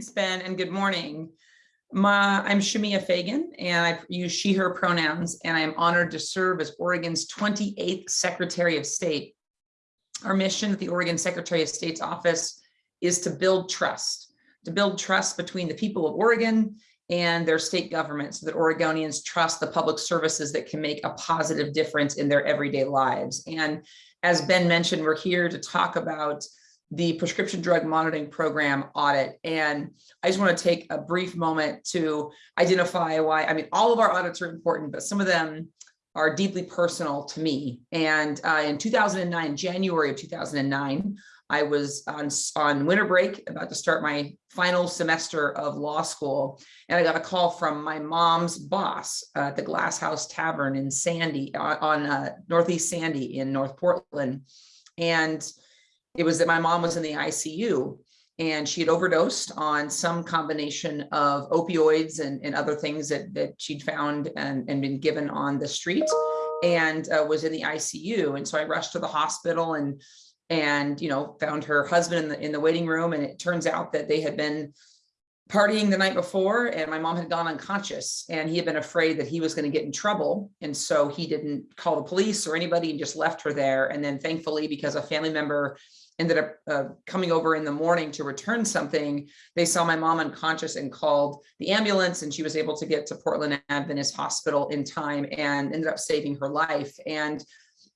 Thanks, Ben, and good morning. My, I'm Shemia Fagan, and I use she, her pronouns, and I am honored to serve as Oregon's 28th Secretary of State. Our mission at the Oregon Secretary of State's office is to build trust, to build trust between the people of Oregon and their state government so that Oregonians trust the public services that can make a positive difference in their everyday lives. And as Ben mentioned, we're here to talk about the prescription drug monitoring program audit. And I just want to take a brief moment to identify why, I mean, all of our audits are important, but some of them are deeply personal to me. And uh, in 2009, January of 2009, I was on, on winter break, about to start my final semester of law school. And I got a call from my mom's boss uh, at the Glass House Tavern in Sandy, on, on uh, Northeast Sandy in North Portland. And it was that my mom was in the ICU and she had overdosed on some combination of opioids and, and other things that, that she'd found and, and been given on the street and uh, was in the ICU. And so I rushed to the hospital and, and, you know, found her husband in the, in the waiting room. And it turns out that they had been partying the night before and my mom had gone unconscious and he had been afraid that he was going to get in trouble. And so he didn't call the police or anybody and just left her there. And then thankfully, because a family member ended up uh, coming over in the morning to return something. They saw my mom unconscious and called the ambulance and she was able to get to Portland Adventist Hospital in time and ended up saving her life. And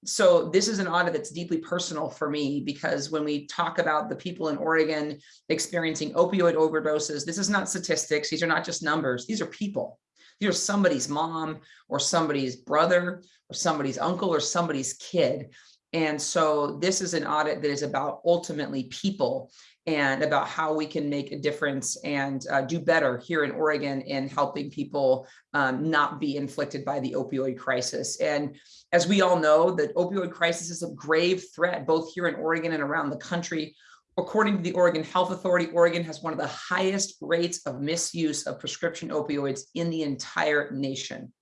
so this is an audit that's deeply personal for me because when we talk about the people in Oregon experiencing opioid overdoses, this is not statistics. These are not just numbers. These are people. These are somebody's mom or somebody's brother or somebody's uncle or somebody's kid. And so this is an audit that is about ultimately people and about how we can make a difference and uh, do better here in Oregon in helping people um, not be inflicted by the opioid crisis. And as we all know, the opioid crisis is a grave threat, both here in Oregon and around the country. According to the Oregon Health Authority, Oregon has one of the highest rates of misuse of prescription opioids in the entire nation.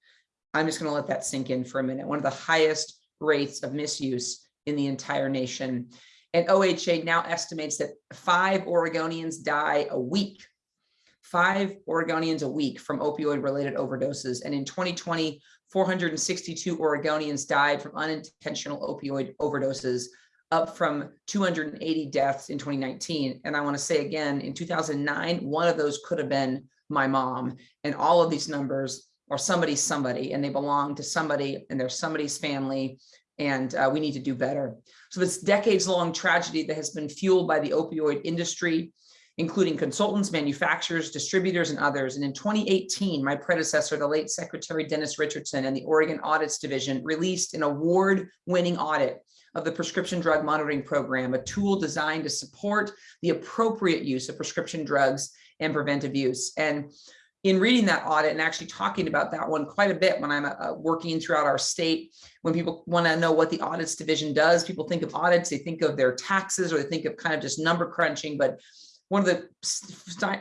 I'm just gonna let that sink in for a minute. One of the highest rates of misuse in the entire nation. And OHA now estimates that five Oregonians die a week, five Oregonians a week from opioid related overdoses. And in 2020, 462 Oregonians died from unintentional opioid overdoses, up from 280 deaths in 2019. And I wanna say again, in 2009, one of those could have been my mom. And all of these numbers are somebody's somebody and they belong to somebody and they're somebody's family and uh, we need to do better. So this decades long tragedy that has been fueled by the opioid industry, including consultants, manufacturers, distributors, and others. And in 2018, my predecessor, the late Secretary Dennis Richardson and the Oregon Audits Division released an award winning audit of the prescription drug monitoring program, a tool designed to support the appropriate use of prescription drugs and preventive use. And in reading that audit and actually talking about that one quite a bit when I'm uh, working throughout our state, when people want to know what the audits division does, people think of audits, they think of their taxes or they think of kind of just number crunching. But one of the,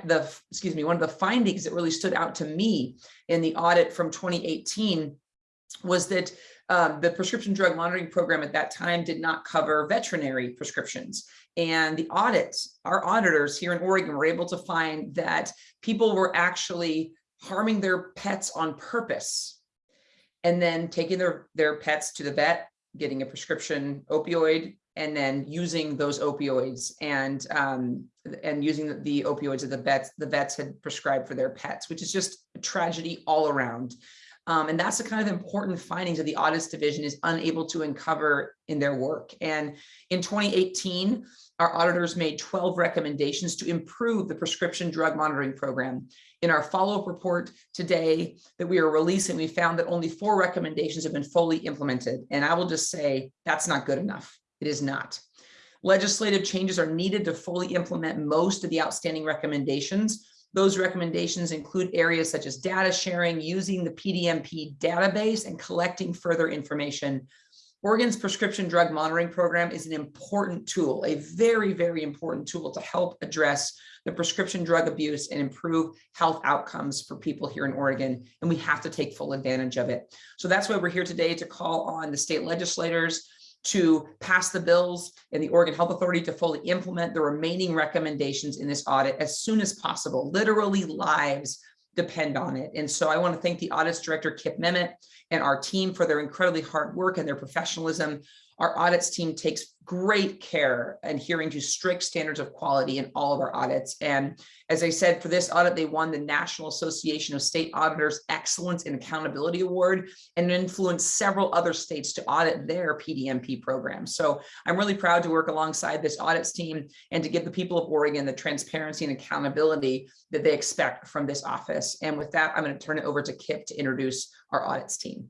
the excuse me, one of the findings that really stood out to me in the audit from 2018 was that um, the prescription drug monitoring program at that time did not cover veterinary prescriptions. And the audits, our auditors here in Oregon were able to find that people were actually harming their pets on purpose and then taking their, their pets to the vet, getting a prescription opioid, and then using those opioids and um, and using the opioids that the vets the vets had prescribed for their pets, which is just a tragedy all around. Um, and that's the kind of important findings that the audits division is unable to uncover in their work. And in 2018, our auditors made 12 recommendations to improve the prescription drug monitoring program. In our follow-up report today that we are releasing, we found that only four recommendations have been fully implemented. And I will just say that's not good enough. It is not. Legislative changes are needed to fully implement most of the outstanding recommendations, those recommendations include areas such as data sharing, using the PDMP database and collecting further information. Oregon's prescription drug monitoring program is an important tool, a very, very important tool to help address the prescription drug abuse and improve health outcomes for people here in Oregon. And we have to take full advantage of it. So that's why we're here today to call on the state legislators to pass the bills and the Oregon Health Authority to fully implement the remaining recommendations in this audit as soon as possible. Literally lives depend on it. And so I want to thank the audits director, Kip Memmott, and our team for their incredibly hard work and their professionalism. Our audits team takes great care adhering to strict standards of quality in all of our audits. And as I said, for this audit, they won the National Association of State Auditors Excellence and Accountability Award and influenced several other states to audit their PDMP programs. So I'm really proud to work alongside this audits team and to give the people of Oregon the transparency and accountability that they expect from this office. And with that, I'm going to turn it over to Kip to introduce our audits team.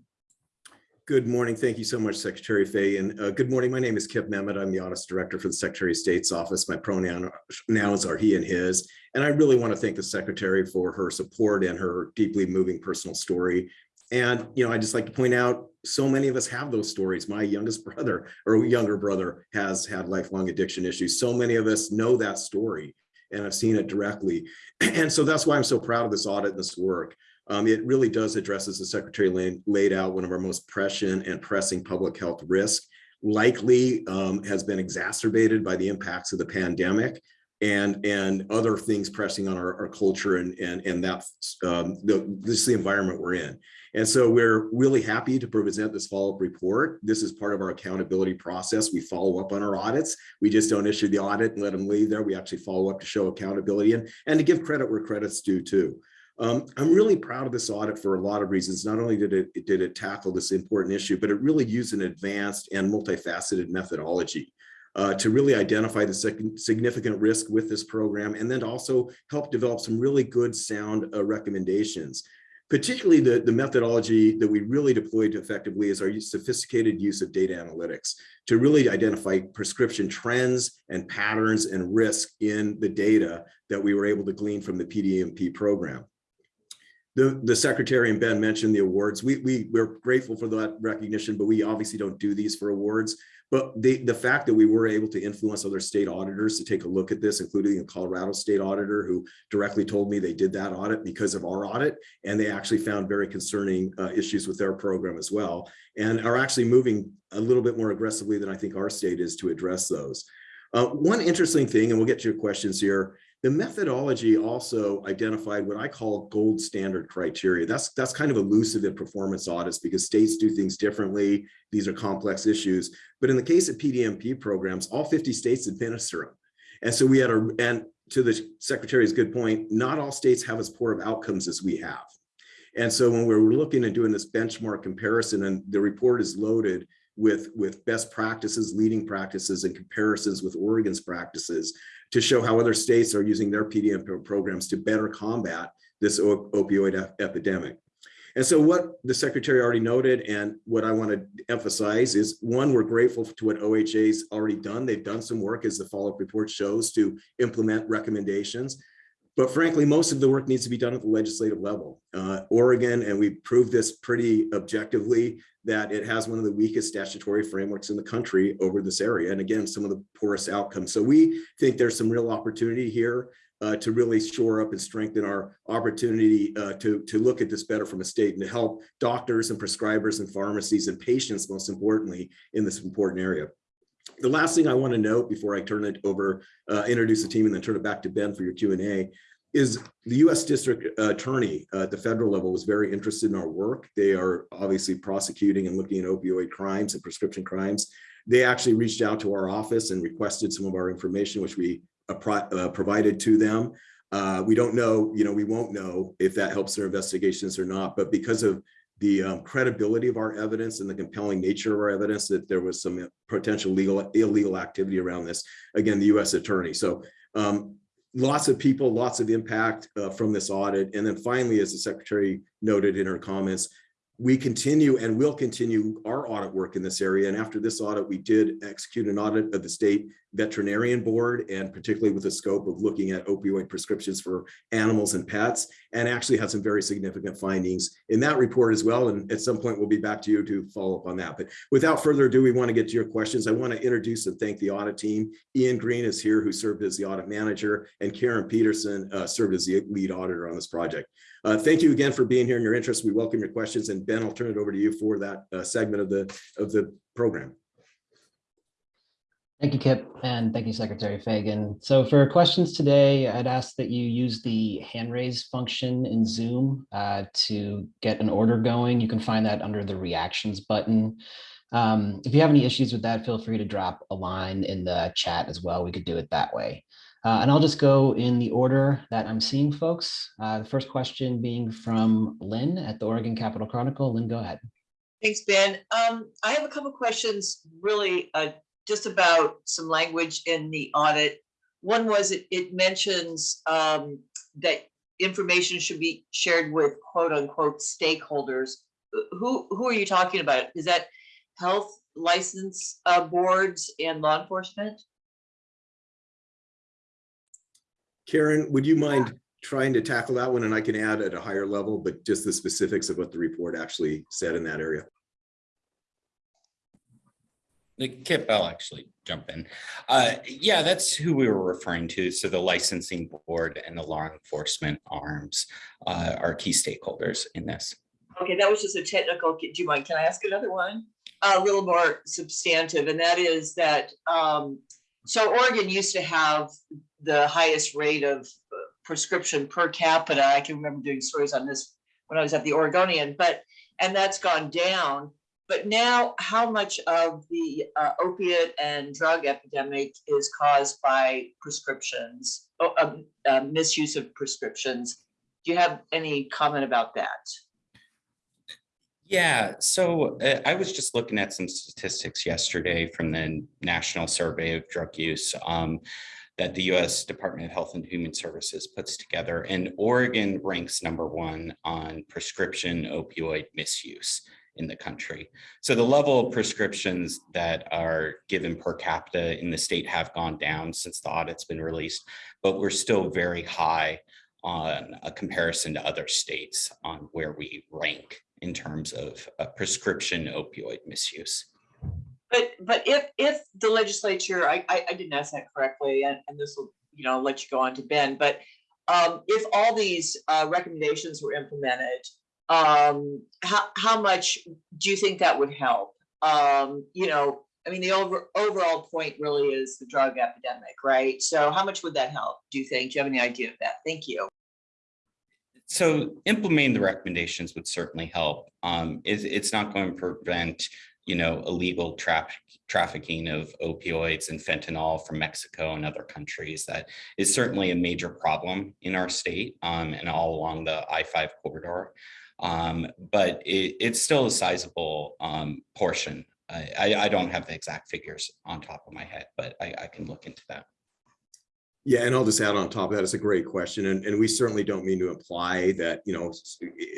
Good morning. Thank you so much, Secretary Fay. And uh, good morning. My name is Kip Memmott. I'm the Audit Director for the Secretary of State's office. My pronouns are he and his. And I really want to thank the Secretary for her support and her deeply moving personal story. And, you know, I just like to point out, so many of us have those stories. My youngest brother or younger brother has had lifelong addiction issues. So many of us know that story and I've seen it directly. And so that's why I'm so proud of this audit and this work. Um, it really does address, as the secretary laid, out, one of our most prescient and pressing public health risk, likely um, has been exacerbated by the impacts of the pandemic and and other things pressing on our, our culture and and and that um, the, this is the environment we're in. And so we're really happy to present this follow-up report. This is part of our accountability process. We follow up on our audits. We just don't issue the audit and let them leave there. We actually follow up to show accountability and, and to give credit where credit's due too. Um, I'm really proud of this audit for a lot of reasons. Not only did it, did it tackle this important issue, but it really used an advanced and multifaceted methodology uh, to really identify the significant risk with this program and then also help develop some really good sound uh, recommendations. Particularly the, the methodology that we really deployed effectively is our sophisticated use of data analytics to really identify prescription trends and patterns and risk in the data that we were able to glean from the PDMP program the, the secretary and Ben mentioned the awards. We, we, we're grateful for that recognition, but we obviously don't do these for awards. But the, the fact that we were able to influence other state auditors to take a look at this, including a Colorado state auditor who directly told me they did that audit because of our audit, and they actually found very concerning uh, issues with their program as well, and are actually moving a little bit more aggressively than I think our state is to address those. Uh, one interesting thing, and we'll get to your questions here, the methodology also identified what I call gold standard criteria. That's, that's kind of elusive in performance audits because states do things differently. These are complex issues. But in the case of PDMP programs, all 50 states administer them. And so we had a, and to the secretary's good point, not all states have as poor of outcomes as we have. And so when we're looking and doing this benchmark comparison and the report is loaded with, with best practices, leading practices and comparisons with Oregon's practices, to show how other states are using their PDM programs to better combat this opioid epidemic. And so what the secretary already noted and what I want to emphasize is one, we're grateful to what OHA's already done. They've done some work as the follow-up report shows to implement recommendations. But frankly, most of the work needs to be done at the legislative level. Uh, Oregon, and we proved this pretty objectively, that it has one of the weakest statutory frameworks in the country over this area. And again, some of the poorest outcomes. So we think there's some real opportunity here uh, to really shore up and strengthen our opportunity uh, to, to look at this better from a state and to help doctors and prescribers and pharmacies and patients, most importantly, in this important area. The last thing I want to note before I turn it over, uh, introduce the team and then turn it back to Ben for your Q&A is the U.S. District Attorney at the federal level was very interested in our work. They are obviously prosecuting and looking at opioid crimes and prescription crimes. They actually reached out to our office and requested some of our information, which we uh, uh, provided to them. Uh, we don't know, you know, we won't know if that helps their investigations or not, but because of the um, credibility of our evidence and the compelling nature of our evidence that there was some potential legal illegal activity around this, again, the U.S. attorney. So um, lots of people, lots of impact uh, from this audit. And then finally, as the secretary noted in her comments, we continue and will continue our audit work in this area. And after this audit, we did execute an audit of the state veterinarian board and particularly with the scope of looking at opioid prescriptions for animals and pets and actually had some very significant findings in that report as well. And at some point, we'll be back to you to follow up on that. But without further ado, we want to get to your questions. I want to introduce and thank the audit team. Ian Green is here, who served as the audit manager, and Karen Peterson uh, served as the lead auditor on this project. Uh, thank you again for being here and your interest. We welcome your questions. And Ben, I'll turn it over to you for that uh, segment of the, of the program. Thank you, Kip, and thank you, Secretary Fagan. So for questions today, I'd ask that you use the hand raise function in Zoom uh, to get an order going. You can find that under the reactions button. Um, If you have any issues with that, feel free to drop a line in the chat as well. We could do it that way. Uh, And I'll just go in the order that I'm seeing folks. Uh, The first question being from Lynn at the Oregon Capitol Chronicle. Lynn, go ahead. Thanks, Ben. Um, I have a couple questions really, uh, just about some language in the audit. One was it, it mentions, um, that information should be shared with quote unquote stakeholders. Who, who are you talking about? Is that health license, uh, boards and law enforcement? Karen, would you mind trying to tackle that one? And I can add at a higher level, but just the specifics of what the report actually said in that area. The Kip, I'll actually jump in. Uh, yeah, that's who we were referring to. So the licensing board and the law enforcement arms uh, are key stakeholders in this. Okay, that was just a technical, do you mind, can I ask another one? A little more substantive, and that is that, um, so Oregon used to have the highest rate of uh, prescription per capita. I can remember doing stories on this when I was at the Oregonian, but, and that's gone down. But now, how much of the uh, opiate and drug epidemic is caused by prescriptions, oh, um, uh, misuse of prescriptions? Do you have any comment about that? Yeah, so uh, I was just looking at some statistics yesterday from the National Survey of Drug Use um, that the US Department of Health and Human Services puts together, and Oregon ranks number one on prescription opioid misuse in the country. So the level of prescriptions that are given per capita in the state have gone down since the audit's been released, but we're still very high on a comparison to other states on where we rank in terms of uh, prescription opioid misuse. But, but if, if the legislature, I, I, I didn't ask that correctly, and, and this will, you know, let you go on to Ben, but um, if all these, uh, recommendations were implemented, um, how, how much do you think that would help? Um, you know, I mean, the over, overall point really is the drug epidemic, right? So how much would that help, do you think? Do you have any idea of that? Thank you. So implementing the recommendations would certainly help. Um, it's, it's not going to prevent, you know, illegal traffic trafficking of opioids and fentanyl from Mexico and other countries. That is certainly a major problem in our state um, and all along the I-5 corridor. Um, but it, it's still a sizable um, portion. I, I, don't have the exact figures on top of my head, but I, I can look into that. Yeah, and I'll just add on top of that, it's a great question, and, and we certainly don't mean to imply that, you know,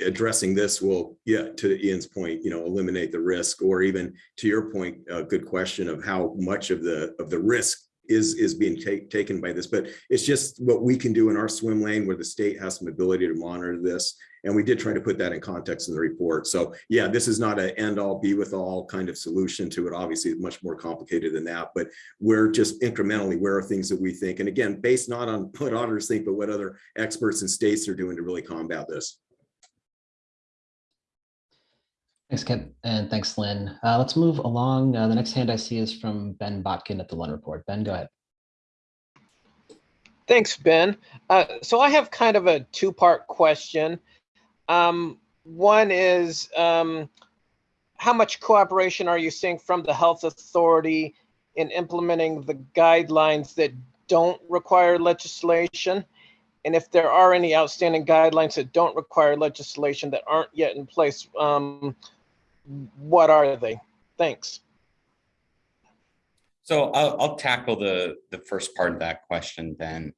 addressing this will, yeah, to Ian's point, you know, eliminate the risk, or even to your point, a good question of how much of the, of the risk is, is being ta- taken by this, but it's just what we can do in our swim lane where the state has some ability to monitor this. And we did try to put that in context in the report. So yeah, this is not an end all be with all kind of solution to it. Obviously, it's much more complicated than that, but we're just incrementally, where are things that we think, and again, based not on what auditors think, but what other experts and states are doing to really combat this. Thanks, Kip, and thanks, Lynn. Uh, Let's move along. Uh, The next hand I see is from Ben Botkin at the Lund Report. Ben, go ahead. Thanks, Ben. Uh, so I have kind of a two-part question. Um, one is, um, how much cooperation are you seeing from the health authority in implementing the guidelines that don't require legislation? And if there are any outstanding guidelines that don't require legislation that aren't yet in place, um, what are they? Thanks. So I'll, I'll tackle the, the first part of that question then.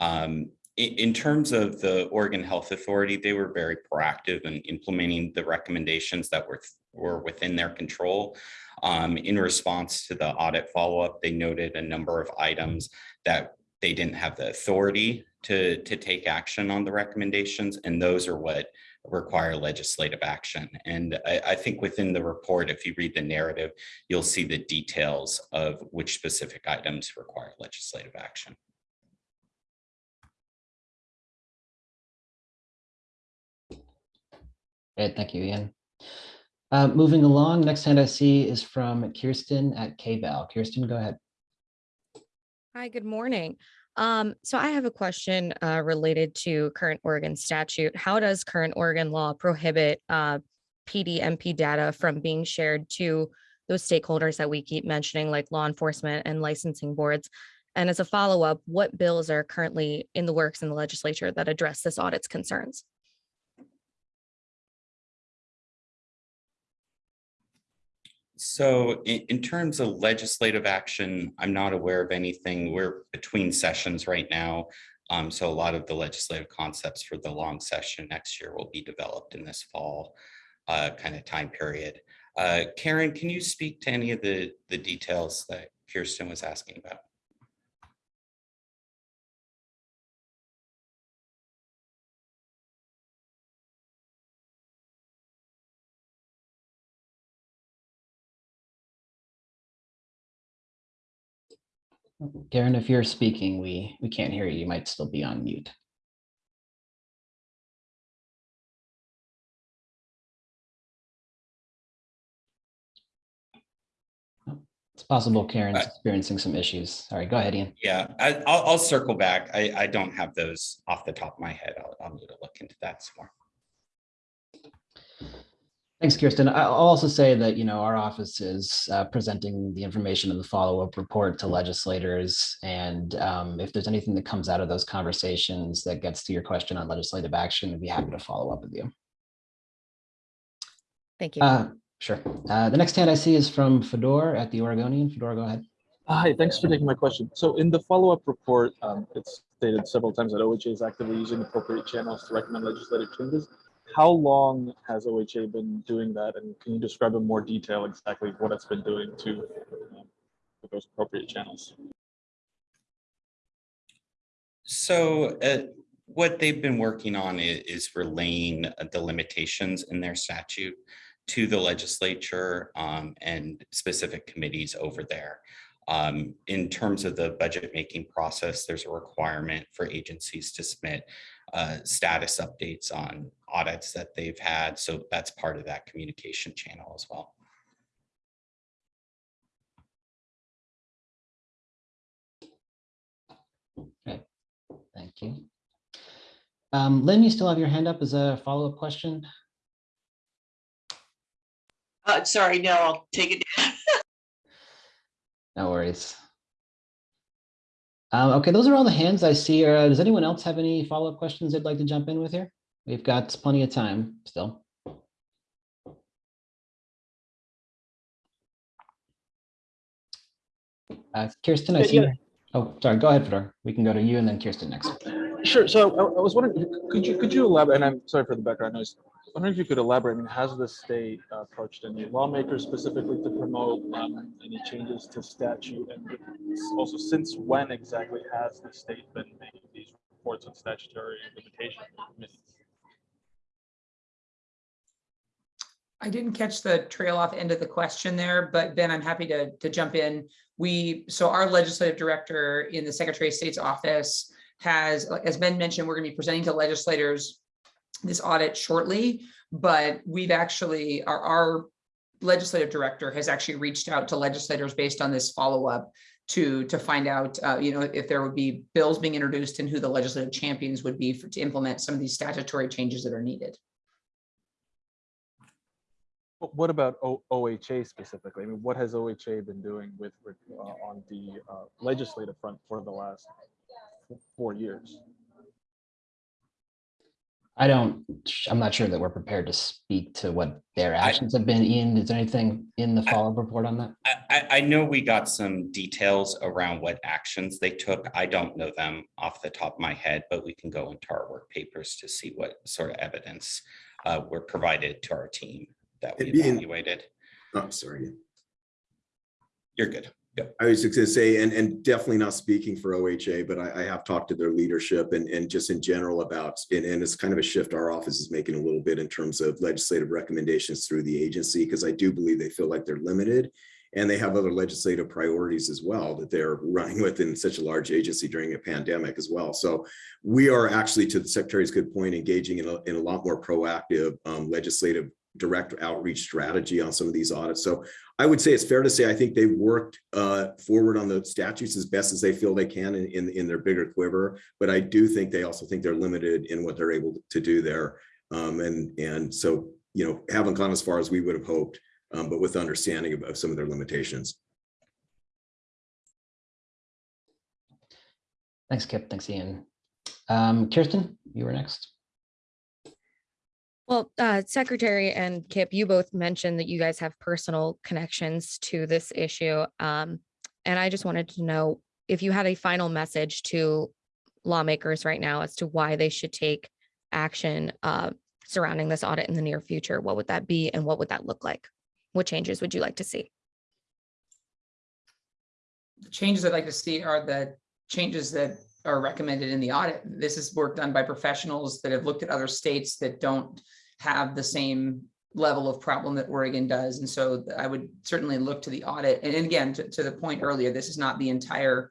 Um, in, terms of the Oregon Health Authority, they were very proactive in implementing the recommendations that were, were within their control. Um, in response to the audit follow-up, they noted a number of items that they didn't have the authority to, to take action on the recommendations, and those are what require legislative action. And I, I think within the report, if you read the narrative, you'll see the details of which specific items require legislative action. Great, thank you, Ian. Uh, Moving along, next hand I see is from Kirsten at KVAL. Kirsten, go ahead. Hi, good morning. Um, so I have a question uh, related to current Oregon statute. How does current Oregon law prohibit uh, PDMP data from being shared to those stakeholders that we keep mentioning, like law enforcement and licensing boards? And as a follow-up, what bills are currently in the works in the legislature that address this audit's concerns? So in, in terms of legislative action, I'm not aware of anything. We're between sessions right now. Um, so a lot of the legislative concepts for the long session next year will be developed in this fall uh, kind of time period. Uh, Karen, can you speak to any of the, the details that Kirsten was asking about? Karen, if you're speaking, we, we can't hear you. You might still be on mute. It's possible Karen's experiencing some issues. Sorry, go ahead, Ian. Yeah, I, I'll, I'll circle back. I, I don't have those off the top of my head. I'll, I'll need to look into that some more. Thanks, Kirsten. I- I'll also say that, you know, our office is uh, presenting the information in the follow-up report to legislators. And um, if there's anything that comes out of those conversations that gets to your question on legislative action, we'd be happy to follow up with you. Thank you. Uh, Sure. Uh, The next hand I see is from Fedor at the Oregonian. Fedor, go ahead. Hi, thanks for taking my question. So in the follow-up report, um, it's stated several times that OHA is actively using appropriate channels to recommend legislative changes. How long has OHA been doing that? And can you describe in more detail exactly what it's been doing to um, those appropriate channels? So uh, what they've been working on i- is relaying uh, the limitations in their statute to the legislature um, and specific committees over there. Um, In terms of the budget making process, there's a requirement for agencies to submit uh, status updates on audits that they've had. So that's part of that communication channel as well. Okay. Thank you. Um, Lynn, you still have your hand up as a follow-up question? Uh, sorry, no, I'll take it. down. No worries. Um, okay, those are all the hands I see. Uh, does anyone else have any follow-up questions they'd like to jump in with here? We've got plenty of time still. Uh, Kirsten, I see. yeah. Oh, sorry, go ahead, Fedor. We can go to you and then Kirsten next. Sure. So I, I was wondering, could you could you elaborate? And I'm sorry for the background noise. Wondering if you could elaborate. I mean, has the state uh, approached any lawmakers specifically to promote um, any changes to statute? And also, since when exactly has the state been making these reports on statutory limitations? I didn't catch the trail off end of the question there, but Ben, I'm happy to, to jump in. We, so our legislative director in the Secretary of State's office has, as Ben mentioned, we're gonna be presenting to legislators this audit shortly, but we've actually, our, our legislative director has actually reached out to legislators based on this follow-up to, to find out, uh, you know, if there would be bills being introduced and who the legislative champions would be for, to implement some of these statutory changes that are needed. What about O- OHA specifically? I mean, what has OHA been doing with uh, on the uh, legislative front for the last four years? I don't, I'm not sure that we're prepared to speak to what their actions have been. Ian, is there anything in the follow-up report on that? I, I, I know we got some details around what actions they took. I don't know them off the top of my head, but we can go into our work papers to see what sort of evidence uh, were provided to our team that we And being- evaluated. Oh, sorry. You're good. I was just gonna say, and, and definitely not speaking for OHA, but I, I have talked to their leadership and, and just in general about, and, and it's kind of a shift our office is making a little bit in terms of legislative recommendations through the agency, because I do believe they feel like they're limited. And they have other legislative priorities as well that they're running with in such a large agency during a pandemic as well. So we are actually, to the secretary's good point, engaging in a, in a lot more proactive um, legislative direct outreach strategy on some of these audits. So I would say it's fair to say, I think they worked uh, forward on the statutes as best as they feel they can in, in, in their bigger quiver. But I do think they also think they're limited in what they're able to do there. Um, and, and so, you know, haven't gone as far as we would have hoped, um, but with understanding of, of some of their limitations. Thanks, Kip. Thanks, Ian. Um, Kirsten, you were next. Well, uh, Secretary and Kip, you both mentioned that you guys have personal connections to this issue. Um, and I just wanted to know if you had a final message to lawmakers right now as to why they should take action uh, surrounding this audit in the near future, what would that be and what would that look like? What changes would you like to see? The changes I'd like to see are the changes that are recommended in the audit. This is work done by professionals that have looked at other states that don't have the same level of problem that Oregon does. And so I would certainly look to the audit. And again, to, to the point earlier, this is not the entire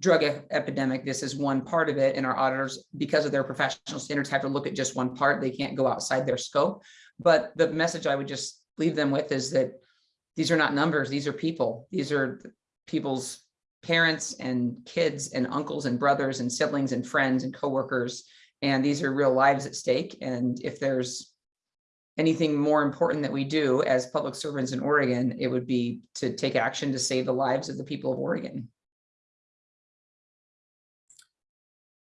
drug e- epidemic. This is one part of it. And our auditors, because of their professional standards, have to look at just one part. They can't go outside their scope. But the message I would just leave them with is that these are not numbers. These are people. These are people's parents and kids and uncles and brothers and siblings and friends and coworkers. And these are real lives at stake. And if there's anything more important that we do as public servants in Oregon, it would be to take action to save the lives of the people of Oregon.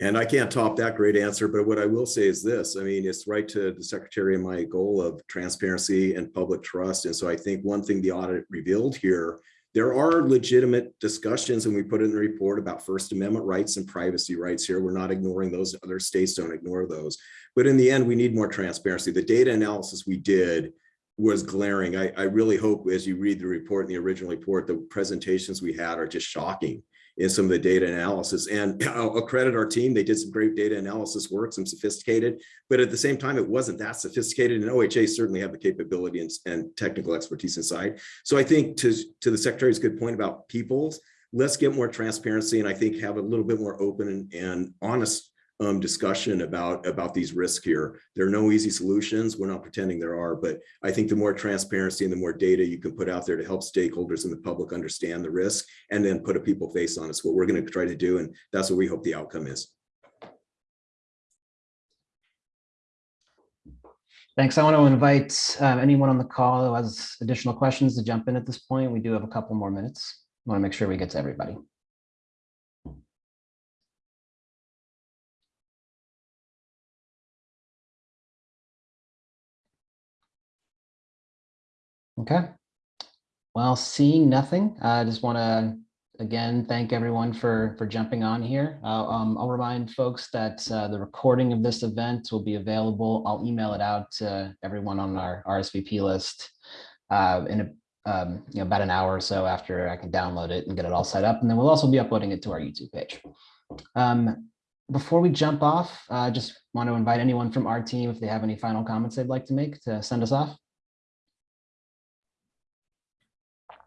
And I can't top that great answer, but what I will say is this, I mean, it's right to the secretary and my goal of transparency and public trust. And so I think one thing the audit revealed here, there are legitimate discussions and we put in the report about First Amendment rights and privacy rights here. We're not ignoring those. Other states don't ignore those. But in the end, we need more transparency. The data analysis we did was glaring. I, I really hope as you read the report and the original report, the presentations we had are just shocking in some of the data analysis. And I'll credit our team. They did some great data analysis work, some sophisticated, but at the same time, it wasn't that sophisticated. And OHA certainly have the capability and, and technical expertise inside. So I think to, to the secretary's good point about peoples, let's get more transparency and I think have a little bit more open and, and honest um, discussion about, about these risks here. There are no easy solutions. We're not pretending there are, but I think the more transparency and the more data you can put out there to help stakeholders and the public understand the risk and then put a people face on it's what we're going to try to do. And that's what we hope the outcome is. Thanks. I want to invite uh, anyone on the call who has additional questions to jump in at this point. We do have a couple more minutes. I want to make sure we get to everybody. Okay. Well, seeing nothing, I just want to again thank everyone for for jumping on here. Uh, um, I'll remind folks that uh, the recording of this event will be available. I'll email it out to everyone on our RSVP list uh, in a, um, you know about an hour or so after I can download it and get it all set up, and then we'll also be uploading it to our YouTube page. Um, before we jump off, I just want to invite anyone from our team if they have any final comments they'd like to make to send us off.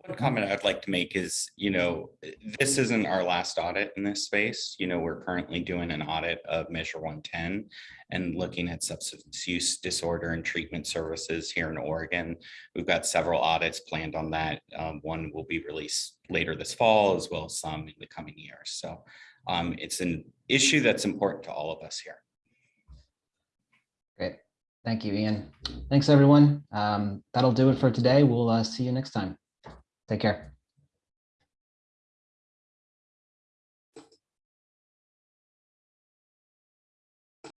One comment I'd like to make is, you know, this isn't our last audit in this space. You know, we're currently doing an audit of Measure 110 and looking at substance use disorder and treatment services here in Oregon. We've got several audits planned on that. Um, one will be released later this fall, as well as some in the coming years. So um, it's an issue that's important to all of us here. Great. Thank you, Ian. Thanks, everyone. Um, that'll do it for today. We'll uh, see you next time. Take care.